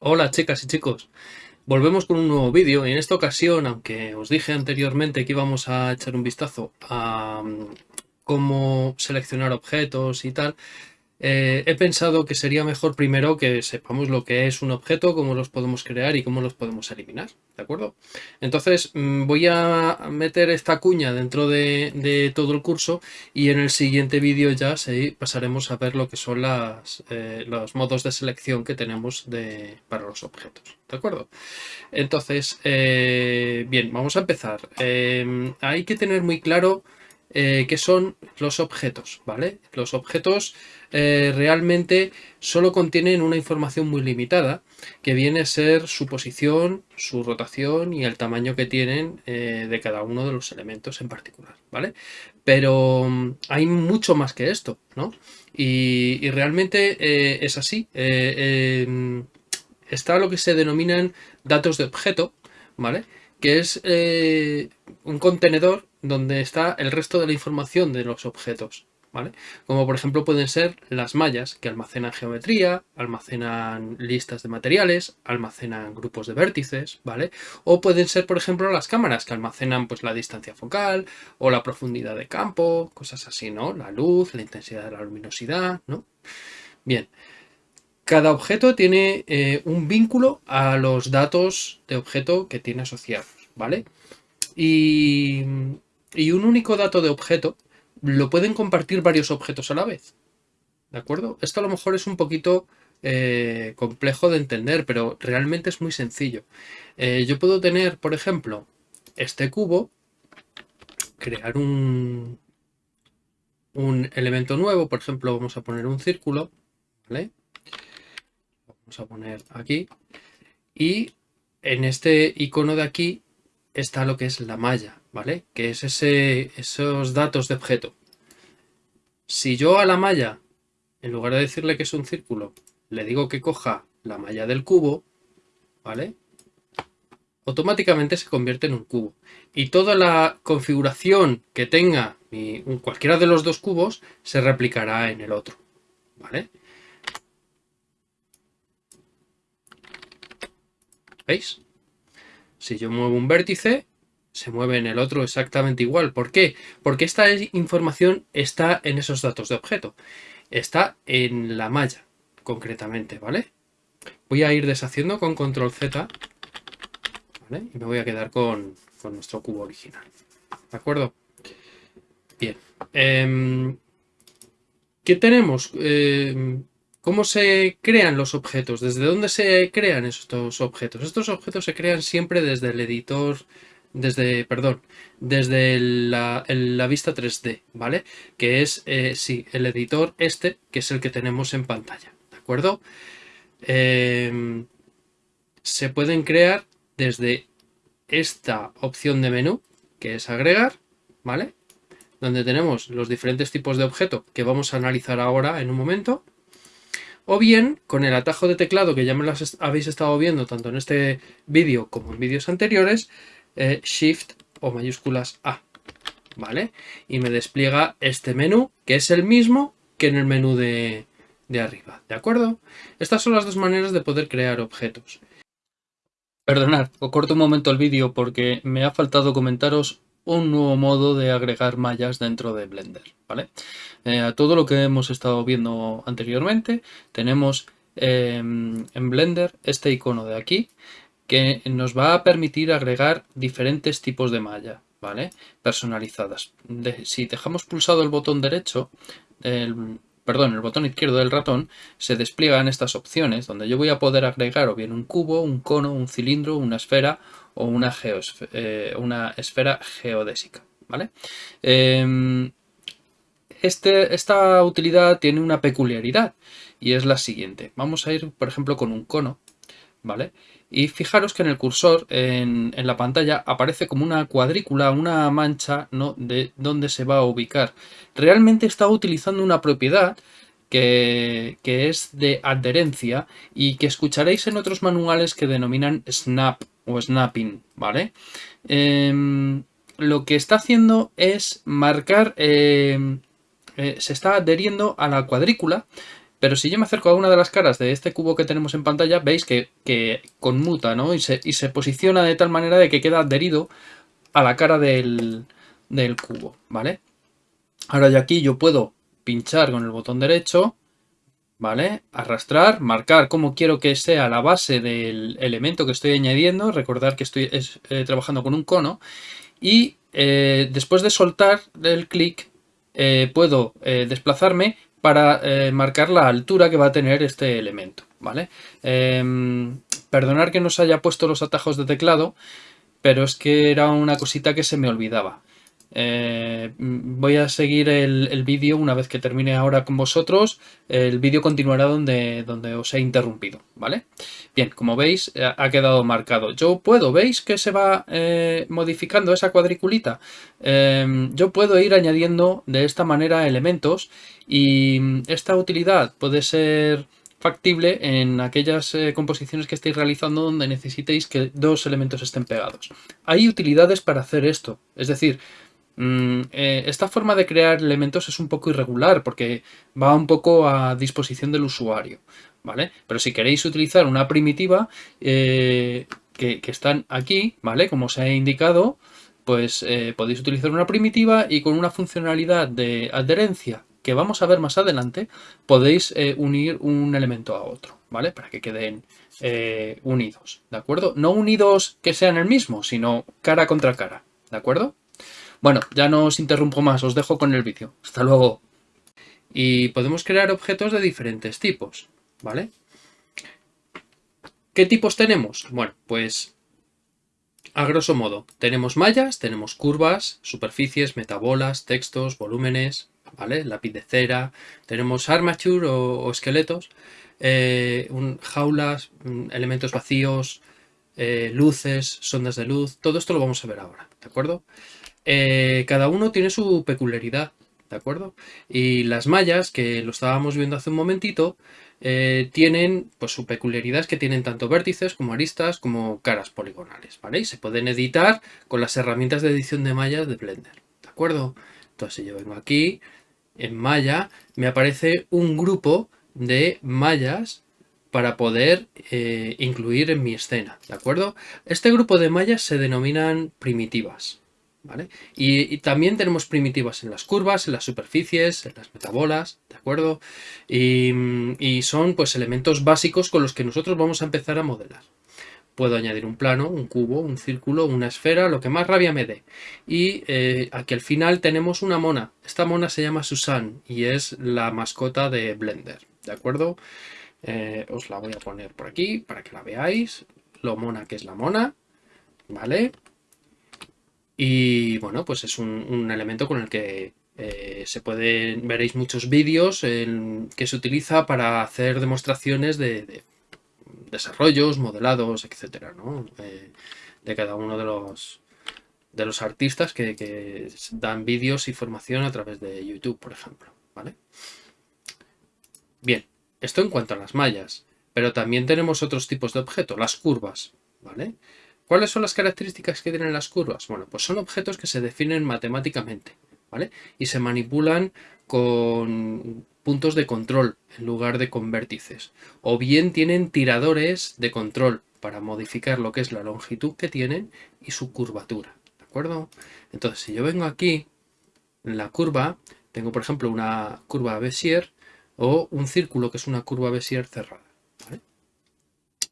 Hola chicas y chicos, volvemos con un nuevo vídeo. En esta ocasión, aunque os dije anteriormente que íbamos a echar un vistazo a mm, cómo seleccionar objetos y tal, eh, he pensado que sería mejor primero que sepamos lo que es un objeto, cómo los podemos crear y cómo los podemos eliminar, ¿de acuerdo? Entonces mm, voy a meter esta cuña dentro de, todo el curso y en el siguiente vídeo ya pasaremos a ver lo que son las, eh, los modos de selección que tenemos para los objetos, ¿de acuerdo? Entonces, eh, bien, vamos a empezar. hay que tener muy claro qué son los objetos, ¿vale? Los objetos eh, realmente solo contienen una información muy limitada, que viene a ser su posición, su rotación y el tamaño que tienen eh, de cada uno de los elementos en particular, ¿vale? Pero mm, hay mucho más que esto, ¿no? Y, realmente eh, es así. Em, está lo que se denominan datos de objeto, ¿vale? Que es un contenedor donde está el resto de la información de los objetos. Como por ejemplo pueden ser las mallas que almacenan geometría, almacenan listas de materiales, almacenan grupos de vértices, ¿vale? O pueden ser por ejemplo las cámaras que almacenan pues la distancia focal o la profundidad de campo, cosas así, ¿no? La luz, la intensidad de la luminosidad, ¿no? Bien, cada objeto tiene eh, un vínculo a los datos de objeto que tiene asociados, ¿vale? Y, y un único dato de objeto lo pueden compartir varios objetos a la vez. ¿De acuerdo? Esto a lo mejor es un poquito eh, complejo de entender, pero realmente es muy sencillo. Eh, yo puedo tener, por ejemplo, este cubo, crear un, un elemento nuevo, por ejemplo, vamos a poner un círculo, ¿vale? Vamos a poner aquí, y en este icono de aquí está lo que es la malla. ¿vale? Que es ese, esos datos de objeto. Si yo a la malla, en lugar de decirle que es un círculo, le digo que coja la malla del cubo, ¿vale? Automáticamente se convierte en un cubo. Y toda la configuración que tenga cualquiera de los dos cubos se replicará en el otro, ¿vale? ¿Veis? Si yo muevo un vértice, se mueve en el otro exactamente igual. ¿Por qué? Porque esta información está en esos datos de objeto. Está en la malla, concretamente, ¿vale? Voy a ir deshaciendo con control Z. Y me voy a quedar con, nuestro cubo original. ¿De acuerdo? Bien. Em, ¿Qué tenemos? Em, ¿Cómo se crean los objetos? ¿Desde dónde se crean estos objetos? Estos objetos se crean siempre desde el editor desde, perdón, desde la, vista 3D, ¿vale? Que es, eh, sí, el editor este, que es el que tenemos en pantalla, ¿de acuerdo? Em, se pueden crear desde esta opción de menú, que es agregar, ¿vale? Donde tenemos los diferentes tipos de objeto que vamos a analizar ahora en un momento. O bien, con el atajo de teclado que ya me las habéis estado viendo tanto en este vídeo como en vídeos anteriores, eh, Shift o mayúsculas A, ¿vale? Y me despliega este menú, que es el mismo que en el menú de, de arriba, ¿de acuerdo? Estas son las dos maneras de poder crear objetos. Perdonad, os corto un momento el vídeo porque me ha faltado comentaros un nuevo modo de agregar mallas dentro de Blender, ¿vale? Eh, a todo lo que hemos estado viendo anteriormente, tenemos em, en Blender este icono de aquí, que nos va a permitir agregar diferentes tipos de malla, ¿vale? Personalizadas. si dejamos pulsado el botón derecho, el, perdón, el botón izquierdo del ratón, se despliegan estas opciones donde yo voy a poder agregar o bien un cubo, un cono, un cilindro, una esfera o una, eh, esfera geodésica, ¿vale? Em, este, esta utilidad tiene una peculiaridad y es la siguiente. Vamos a ir, por ejemplo, con un cono, ¿vale? Y fijaros que en el cursor, en, la pantalla, aparece como una cuadrícula, una mancha de dónde se va a ubicar. Realmente está utilizando una propiedad que, es de adherencia y que escucharéis en otros manuales que denominan snap o snapping, ¿vale? Em, lo que está haciendo es marcar, eh, eh, se está adheriendo a la cuadrícula, pero si yo me acerco a una de las caras de este cubo que tenemos en pantalla, veis que, conmuta, ¿no? Y se, y se, posiciona de tal manera de que queda adherido a la cara del, del cubo, ¿vale? Ahora ya aquí yo puedo pinchar con el botón derecho, ¿vale? Arrastrar, marcar cómo quiero que sea la base del elemento que estoy añadiendo, recordar que estoy eh, trabajando con un cono, y eh, después de soltar el clic eh, puedo desplazarme para marcar la altura que va a tener este elemento, ¿vale? Em, perdonar que no se haya puesto los atajos de teclado, pero es que era una cosita que se me olvidaba. Eh, voy a seguir el, vídeo una vez que termine ahora con vosotros. El vídeo continuará donde, donde os he interrumpido, ¿vale? Bien, como veis, eh, ha quedado marcado. Yo puedo, ¿veis que se va eh, modificando esa cuadriculita? Em, yo puedo ir añadiendo de esta manera elementos y esta utilidad puede ser factible en aquellas composiciones que estéis realizando donde necesitéis que dos elementos estén pegados. Hay utilidades para hacer esto, es decir, Mm, esta forma de crear elementos es un poco irregular porque va un poco a disposición del usuario, ¿vale? Pero si queréis utilizar una primitiva eh, que, están aquí, ¿vale? Como os he indicado, pues eh, podéis utilizar una primitiva y con una funcionalidad de adherencia que vamos a ver más adelante, podéis unir un elemento a otro, ¿vale? Para que queden unidos, ¿de acuerdo? No unidos que sean el mismo, sino cara contra cara, ¿de acuerdo? Bueno, ya no os interrumpo más, os dejo con el vídeo. Hasta luego. Y podemos crear objetos de diferentes tipos, ¿vale? ¿Qué tipos tenemos? Bueno, pues a grosso modo, tenemos mallas, tenemos curvas, superficies, metabolas, textos, volúmenes, ¿vale? Lápiz de cera, tenemos armature o, esqueletos, eh, jaulas, mm, elementos vacíos, eh, luces, sondas de luz, todo esto lo vamos a ver ahora, ¿de acuerdo? Eh, cada uno tiene su peculiaridad, ¿de acuerdo? Y las mallas, que lo estábamos viendo hace un momentito, eh, tienen pues su peculiaridad es que tienen tanto vértices como aristas como caras poligonales, ¿vale? Y se pueden editar con las herramientas de edición de mallas de Blender, ¿de acuerdo? Entonces si yo vengo aquí, en malla, me aparece un grupo de mallas para poder eh, incluir en mi escena, ¿de acuerdo? Este grupo de mallas se denominan primitivas, y, también tenemos primitivas en las curvas, en las superficies, en las metabolas, ¿de acuerdo? Y, son pues elementos básicos con los que nosotros vamos a empezar a modelar. Puedo añadir un plano, un cubo, un círculo, una esfera, lo que más rabia me dé. Y eh, aquí al final tenemos una mona. Esta mona se llama Susan y es la mascota de Blender, ¿de acuerdo? Eh, os la voy a poner por aquí para que la veáis. Lo mona que es la mona, ¿vale? Y bueno, pues es un, elemento con el que eh, se pueden, veréis muchos vídeos que se utiliza para hacer demostraciones de, desarrollos, modelados, etcétera, ¿no? Eh, de cada uno de los, de los artistas que, dan vídeos y formación a través de YouTube, por ejemplo, ¿vale? Bien, esto en cuanto a las mallas, pero también tenemos otros tipos de objetos, las curvas, ¿vale? ¿Cuáles son las características que tienen las curvas? Bueno, pues son objetos que se definen matemáticamente, ¿vale? Y se manipulan con puntos de control en lugar de con vértices. O bien tienen tiradores de control para modificar lo que es la longitud que tienen y su curvatura, ¿de acuerdo? Entonces, si yo vengo aquí, en la curva, tengo por ejemplo una curva Bézier o un círculo que es una curva Bézier cerrada, ¿vale?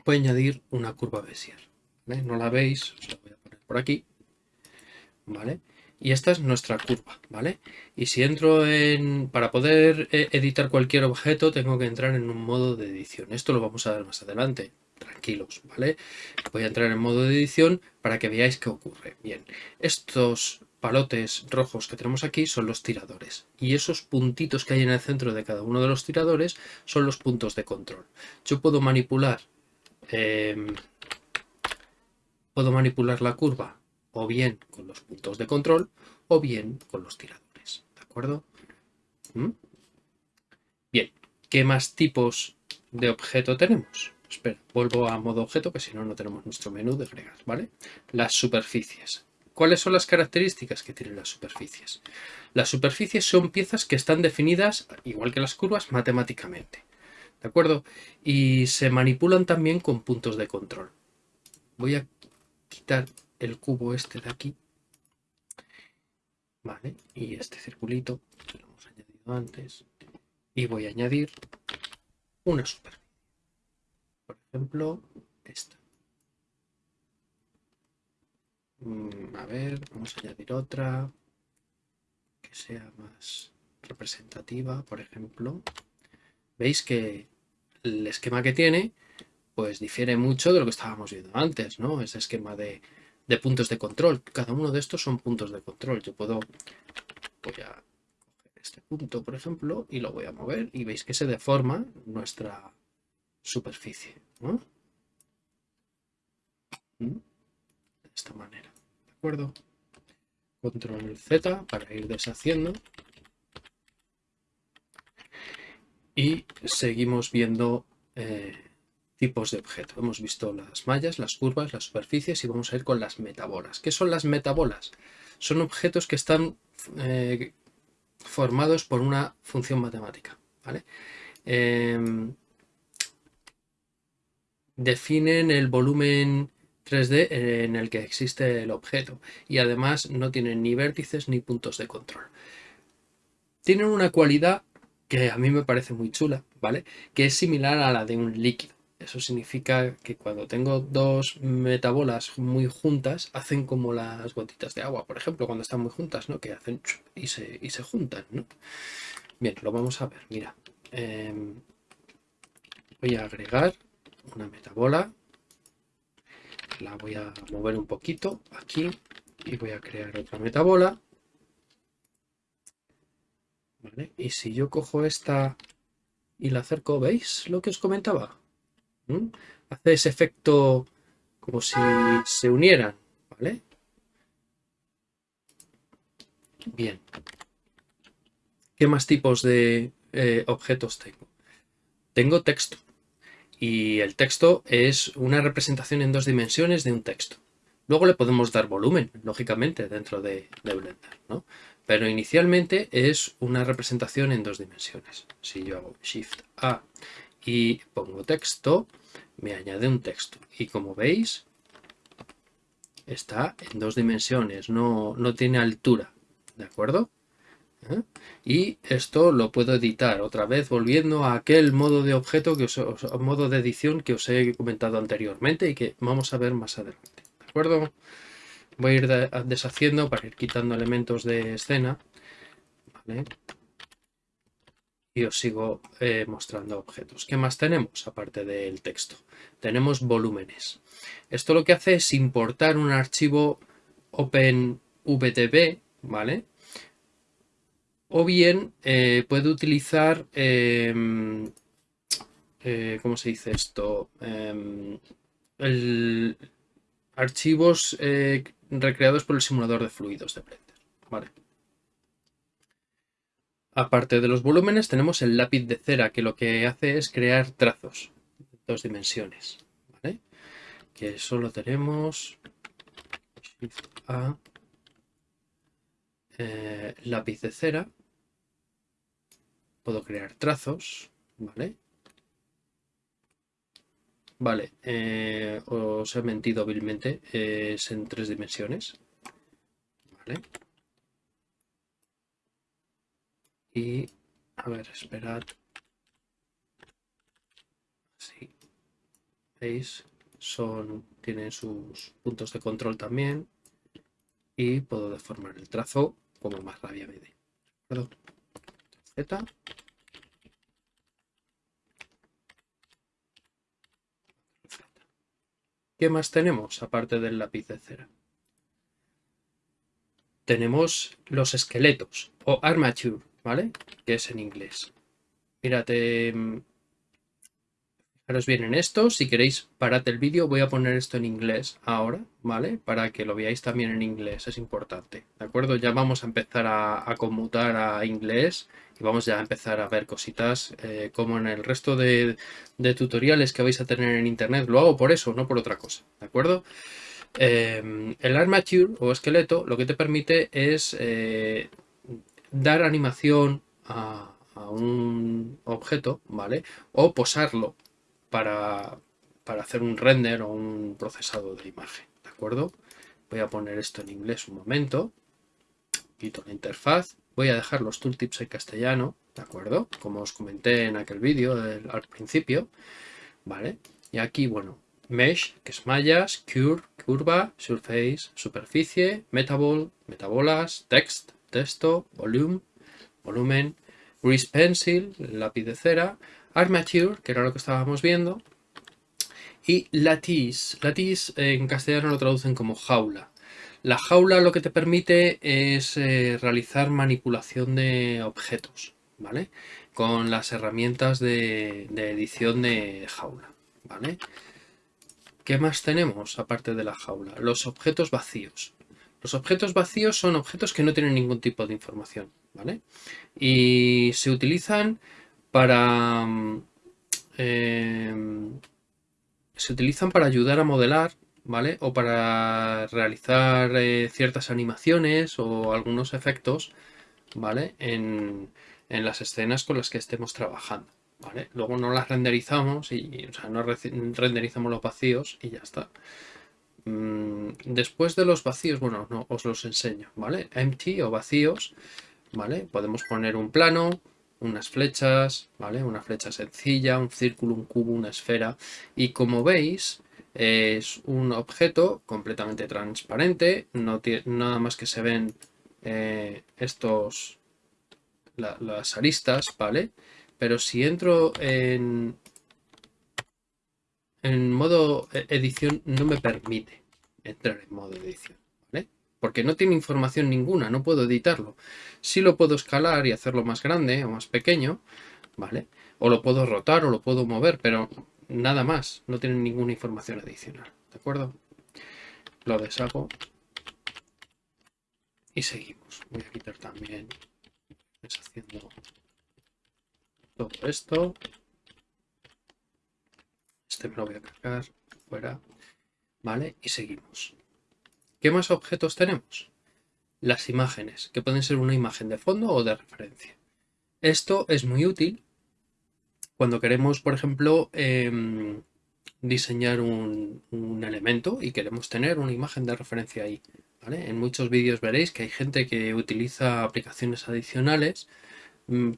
Voy a añadir una curva Bézier. No la veis, la voy a poner por aquí, ¿vale? Y esta es nuestra curva, ¿vale? Y si entro en... Para poder eh, editar cualquier objeto tengo que entrar en un modo de edición. Esto lo vamos a ver más adelante, tranquilos, ¿vale? Voy a entrar en modo de edición para que veáis qué ocurre. Bien, estos palotes rojos que tenemos aquí son los tiradores y esos puntitos que hay en el centro de cada uno de los tiradores son los puntos de control. Yo puedo manipular em, Puedo manipular la curva o bien con los puntos de control o bien con los tiradores. ¿De acuerdo? ¿Mm? Bien, ¿qué más tipos de objeto tenemos? Espera, vuelvo a modo objeto que si no, no tenemos nuestro menú de fregas, ¿vale? Las superficies. ¿Cuáles son las características que tienen las superficies? Las superficies son piezas que están definidas, igual que las curvas, matemáticamente. ¿De acuerdo? Y se manipulan también con puntos de control. Voy a quitar el cubo este de aquí. Vale, y este circulito, que lo hemos añadido antes. Y voy a añadir una superficie. Por ejemplo, esta. Mm, a ver, vamos a añadir otra que sea más representativa, por ejemplo. Veis que el esquema que tiene pues difiere mucho de lo que estábamos viendo antes, ¿no? Ese esquema de, puntos de control. Cada uno de estos son puntos de control. Yo puedo, voy a este punto, por ejemplo, y lo voy a mover y veis que se deforma nuestra superficie, ¿no? Mm, de esta manera, ¿de acuerdo? Control Z para ir deshaciendo. Y seguimos viendo eh, tipos de objeto. Hemos visto las mallas, las curvas, las superficies y vamos a ir con las metabolas. ¿Qué son las metabolas? Son objetos que están eh, formados por una función matemática. Em, definen el volumen 3D en el que existe el objeto y además no tienen ni vértices ni puntos de control. Tienen una cualidad que a mí me parece muy chula, ¿vale? Que es similar a la de un líquido. Eso significa que cuando tengo dos metabolas muy juntas, hacen como las gotitas de agua, por ejemplo, cuando están muy juntas, ¿no? Que hacen y se, y se juntan, ¿no? Bien, lo vamos a ver, mira. Em, voy a agregar una metabola. La voy a mover un poquito aquí y voy a crear otra metabola. Y si yo cojo esta y la acerco, ¿veis lo que os comentaba? Hace ese efecto como si se unieran, ¿vale? Bien. ¿Qué más tipos de eh, objetos tengo? Tengo texto. Y el texto es una representación en dos dimensiones de un texto. Luego le podemos dar volumen, lógicamente, dentro de, de Blender, ¿no? Pero inicialmente es una representación en dos dimensiones. Si yo hago Shift A y pongo texto, me añade un texto. Y como veis, está en dos dimensiones, no, no tiene altura, ¿de acuerdo? ¿Eh? Y esto lo puedo editar otra vez volviendo a aquel modo de objeto, que os, modo de edición que os he comentado anteriormente y que vamos a ver más adelante, ¿de acuerdo? Voy a ir deshaciendo para ir quitando elementos de escena, ¿vale? Y os sigo eh, mostrando objetos. ¿Qué más tenemos aparte del texto? Tenemos volúmenes. Esto lo que hace es importar un archivo OpenVTB, ¿vale? O bien eh, puede utilizar, em, eh, ¿cómo se dice esto? Em, archivos recreados por el simulador de fluidos de Blender, ¿vale? Aparte de los volúmenes tenemos el lápiz de cera que lo que hace es crear trazos en dos dimensiones. ¿vale? Que solo tenemos A, eh, lápiz de cera. Puedo crear trazos. ¿vale? Vale, eh, os he mentido hábilmente, es en tres dimensiones. ¿Vale? Y, a ver, esperad. Sí. ¿Veis? Son, tienen sus puntos de control también. Y puedo deformar el trazo como más rabia me dé. ¿Qué más tenemos aparte del lápiz de cera? Tenemos los esqueletos o armature ¿vale? Que es en inglés. Mírate, mm, fijaros bien en esto. Si queréis, parad el vídeo. Voy a poner esto en inglés ahora, ¿vale? Para que lo veáis también en inglés. Es importante, ¿de acuerdo? Ya vamos a empezar a, conmutar a inglés y vamos ya a empezar a ver cositas eh, como en el resto de, de tutoriales que vais a tener en internet. Lo hago por eso, no por otra cosa, ¿de acuerdo? Em, el armature o esqueleto lo que te permite es eh, dar animación a, un objeto, ¿vale? O posarlo para, para hacer un render o un procesado de imagen, ¿de acuerdo? Voy a poner esto en inglés un momento. Quito la interfaz. Voy a dejar los tooltips en castellano, ¿de acuerdo? Como os comenté en aquel vídeo al principio, ¿vale? Y aquí, bueno, mesh, que es mallas, cure, curva, surface, superficie, metabol, metabolas, text, texto, volume, volumen, grease pencil, lápiz cera, armature, que era lo que estábamos viendo, y lattice. Lattice en castellano lo traducen como jaula. La jaula lo que te permite es eh, realizar manipulación de objetos, ¿vale? Con las herramientas de, de edición de jaula, ¿vale? ¿Qué más tenemos aparte de la jaula? Los objetos vacíos. Los objetos vacíos son objetos que no tienen ningún tipo de información, ¿vale? Y se utilizan para... Eh, se utilizan para ayudar a modelar, ¿vale? O para realizar eh, ciertas animaciones o algunos efectos, ¿vale? En, en las escenas con las que estemos trabajando. Luego no las renderizamos y, o sea, no renderizamos los vacíos y ya está. Mm, después de los vacíos, bueno, no, os los enseño, ¿vale? Empty o vacíos, ¿vale? Podemos poner un plano, unas flechas, ¿vale? Una flecha sencilla, un círculo, un cubo, una esfera. Y como veis, es un objeto completamente transparente, no tiene nada más que se ven eh, estos, las aristas, ¿vale? Pero si entro en, en modo e-, edición, no me permite entrar en modo edición. ¿vale? Porque no tiene información ninguna, no puedo editarlo. Sí lo puedo escalar y hacerlo más grande o más pequeño, ¿vale? O lo puedo rotar o lo puedo mover, pero nada más. No tiene ninguna información adicional, ¿de acuerdo? Lo deshago. Y seguimos. Voy a quitar también deshaciendo todo esto. Este me lo voy a cargar fuera. ¿Vale? Y seguimos. ¿Qué más objetos tenemos? Las imágenes, que pueden ser una imagen de fondo o de referencia. Esto es muy útil cuando queremos, por ejemplo, em, diseñar un, un, elemento y queremos tener una imagen de referencia ahí. ¿vale? En muchos vídeos veréis que hay gente que utiliza aplicaciones adicionales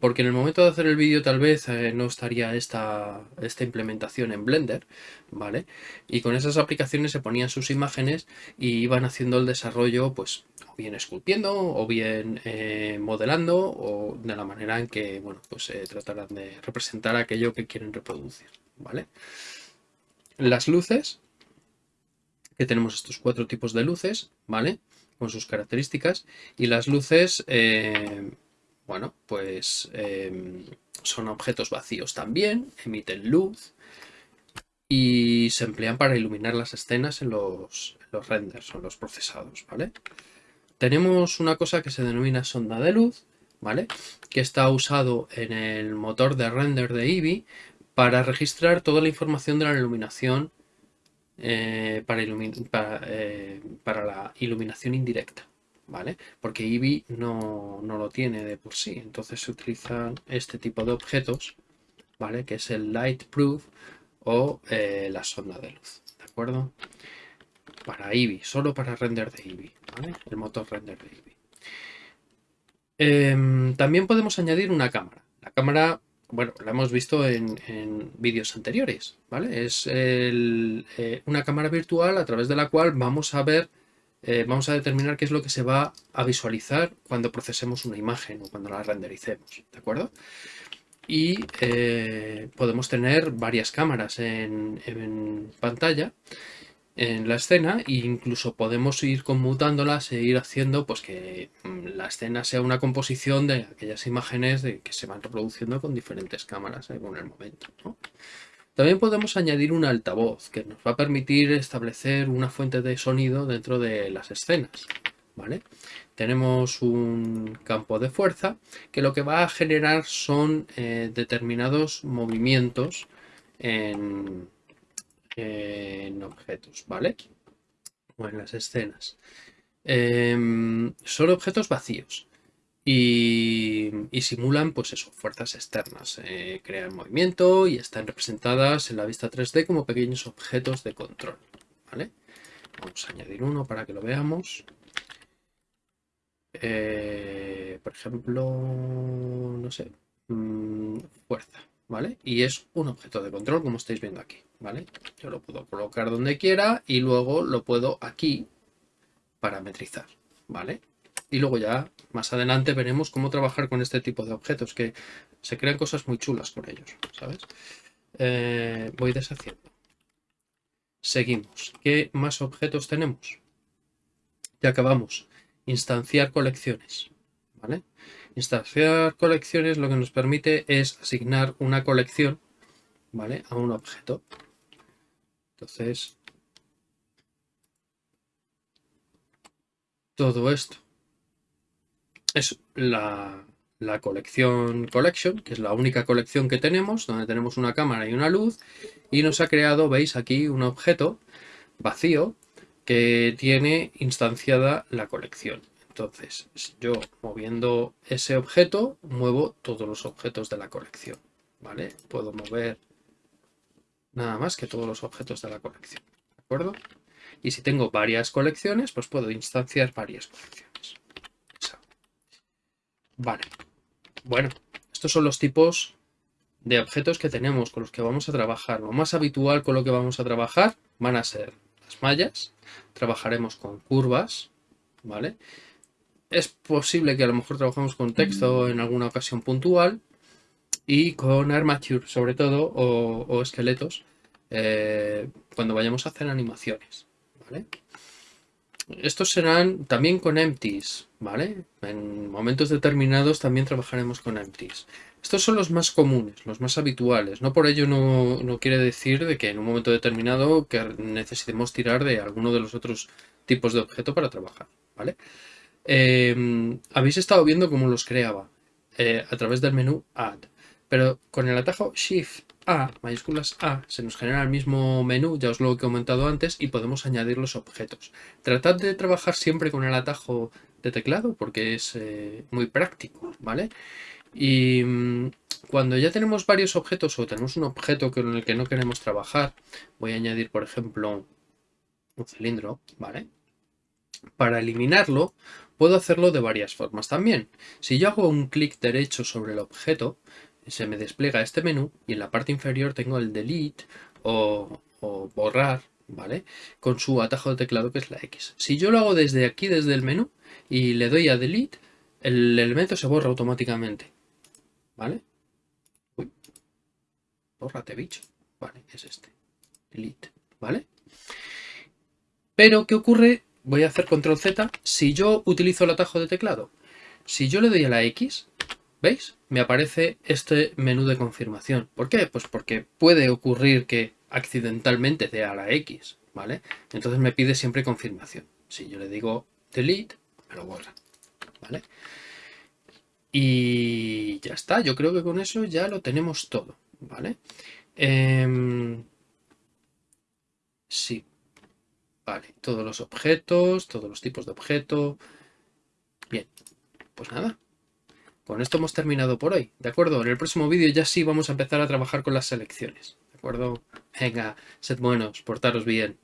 porque en el momento de hacer el vídeo tal vez eh, no estaría esta, esta implementación en Blender, ¿vale? Y con esas aplicaciones se ponían sus imágenes y iban haciendo el desarrollo, pues, o bien esculpiendo, o bien eh, modelando, o de la manera en que, bueno, pues eh, tratarán de representar aquello que quieren reproducir, ¿vale? Las luces, que tenemos estos cuatro tipos de luces, ¿vale? Con sus características, y las luces bueno, pues em, son objetos vacíos también, emiten luz y se emplean para iluminar las escenas en los, renders o los procesados, ¿vale? Tenemos una cosa que se denomina sonda de luz, ¿vale? Que está usado en el motor de render de Eevee para registrar toda la información de la iluminación eh, eh, para la iluminación indirecta. ¿Vale? Porque Eevee no, lo tiene de por sí. Entonces se utilizan este tipo de objetos, ¿vale? Que es el Light Proof o eh, la sonda de luz, ¿de acuerdo? Para Eevee, solo para render de Eevee, ¿vale? El motor render de Eevee. Em, también podemos añadir una cámara. La cámara, bueno, la hemos visto en, vídeos anteriores, ¿vale? Es eh, una cámara virtual a través de la cual vamos a ver eh, vamos a determinar qué es lo que se va a visualizar cuando procesemos una imagen o cuando la rendericemos, ¿de acuerdo? Y eh, podemos tener varias cámaras en, pantalla en la escena e incluso podemos ir conmutándolas e ir haciendo pues que mm, la escena sea una composición de aquellas imágenes de, que se van reproduciendo con diferentes cámaras según el momento. ¿no? También podemos añadir un altavoz que nos va a permitir establecer una fuente de sonido dentro de las escenas. ¿vale? Tenemos un campo de fuerza que lo que va a generar son eh, determinados movimientos en, en, objetos. ¿vale? o en las escenas. Em, son objetos vacíos y, simulan, pues eso, fuerzas externas. Eh, crean movimiento y están representadas en la vista 3D como pequeños objetos de control. ¿vale? Vamos a añadir uno para que lo veamos. Eh, por ejemplo, no sé, mm, fuerza, ¿vale? Y es un objeto de control, como estáis viendo aquí, ¿vale? Yo lo puedo colocar donde quiera y luego lo puedo aquí parametrizar, ¿vale? Y luego ya más adelante veremos cómo trabajar con este tipo de objetos, que se crean cosas muy chulas con ellos, ¿sabes? Eh, voy deshaciendo. Seguimos. ¿Qué más objetos tenemos? Ya acabamos. Instanciar colecciones. ¿Vale? Instanciar colecciones lo que nos permite es asignar una colección ¿vale? a un objeto. Entonces, todo esto es la, la colección Collection, que es la única colección que tenemos, donde tenemos una cámara y una luz, y nos ha creado, veis aquí, un objeto vacío que tiene instanciada la colección. Entonces, yo moviendo ese objeto, muevo todos los objetos de la colección, ¿vale? Puedo mover nada más que todos los objetos de la colección, ¿de acuerdo? Y si tengo varias colecciones, pues puedo instanciar varias colecciones. Vale. Bueno, estos son los tipos de objetos que tenemos con los que vamos a trabajar. Lo más habitual con lo que vamos a trabajar van a ser las mallas. Trabajaremos con curvas, ¿vale? Es posible que a lo mejor trabajemos con texto en alguna ocasión puntual y con armature, sobre todo, o, esqueletos, eh, cuando vayamos a hacer animaciones, ¿vale? Estos serán también con empties, ¿vale? En momentos determinados también trabajaremos con empties. Estos son los más comunes, los más habituales. No por ello no, quiere decir de que en un momento determinado que necesitemos tirar de alguno de los otros tipos de objeto para trabajar, ¿vale? Em, habéis estado viendo cómo los creaba eh, a través del menú Add, pero con el atajo Shift a, mayúsculas A, se nos genera el mismo menú, ya os lo he comentado antes, y podemos añadir los objetos. Tratad de trabajar siempre con el atajo de teclado porque es eh, muy práctico, ¿vale? Y mm, cuando ya tenemos varios objetos o tenemos un objeto con el que no queremos trabajar, voy a añadir, por ejemplo, un cilindro, ¿vale? Para eliminarlo, puedo hacerlo de varias formas también. Si yo hago un clic derecho sobre el objeto, se me despliega este menú y en la parte inferior tengo el delete o, borrar, ¿vale? Con su atajo de teclado que es la X. Si yo lo hago desde aquí, desde el menú, y le doy a delete, el elemento se borra automáticamente, ¿vale? Uy, bórrate bicho, vale, es este, delete, ¿vale? Pero, ¿qué ocurre? Voy a hacer control Z si yo utilizo el atajo de teclado. Si yo le doy a la X, ¿Veis? Me aparece este menú de confirmación. ¿Por qué? Pues porque puede ocurrir que accidentalmente dé a la X, ¿vale? Entonces me pide siempre confirmación. Si yo le digo delete, me lo borra, ¿vale? Y ya está, yo creo que con eso ya lo tenemos todo, ¿vale? Em, sí, vale, todos los objetos, todos los tipos de objeto. Bien, pues nada, con esto hemos terminado por hoy, ¿de acuerdo? En el próximo vídeo ya sí vamos a empezar a trabajar con las selecciones, ¿de acuerdo? Venga, sed buenos, portaros bien.